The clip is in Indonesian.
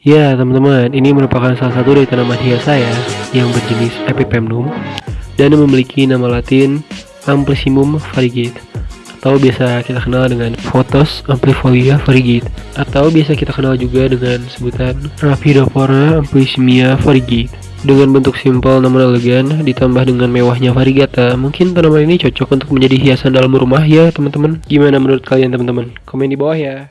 Ya teman-teman, ini merupakan salah satu dari tanaman hias saya yang berjenis Epipemnum dan memiliki nama latin Amplissimum variegate atau biasa kita kenal dengan Photos amplifolia variegate atau biasa kita kenal juga dengan sebutan Raphidophora amplissimia variegate dengan bentuk simpel namun elegan ditambah dengan mewahnya variegata mungkin tanaman ini cocok untuk menjadi hiasan dalam rumah ya teman-teman. Gimana menurut kalian teman-teman? Komen di bawah ya.